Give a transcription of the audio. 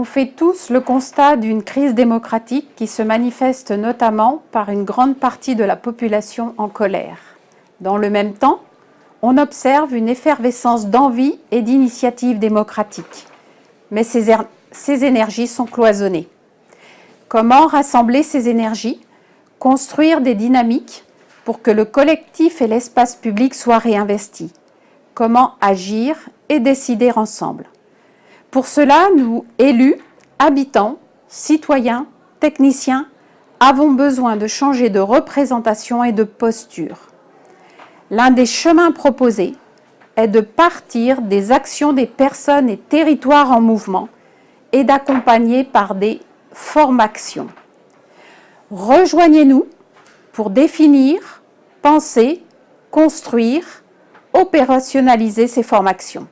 On fait tous le constat d'une crise démocratique qui se manifeste notamment par une grande partie de la population en colère. Dans le même temps, on observe une effervescence d'envie et d'initiatives démocratiques. Mais ces, er-, ces énergies sont cloisonnées. Comment rassembler ces énergies Construire des dynamiques pour que le collectif et l'espace public soient réinvestis? Comment agir et décider ensemble? Pour cela, nous, élus, habitants, citoyens, techniciens, avons besoin de changer de représentation et de posture. L'un des chemins proposés est de partir des actions des personnes et territoires en mouvement et d'accompagner par des formations. Rejoignez-nous pour définir, penser, construire, opérationnaliser ces formations.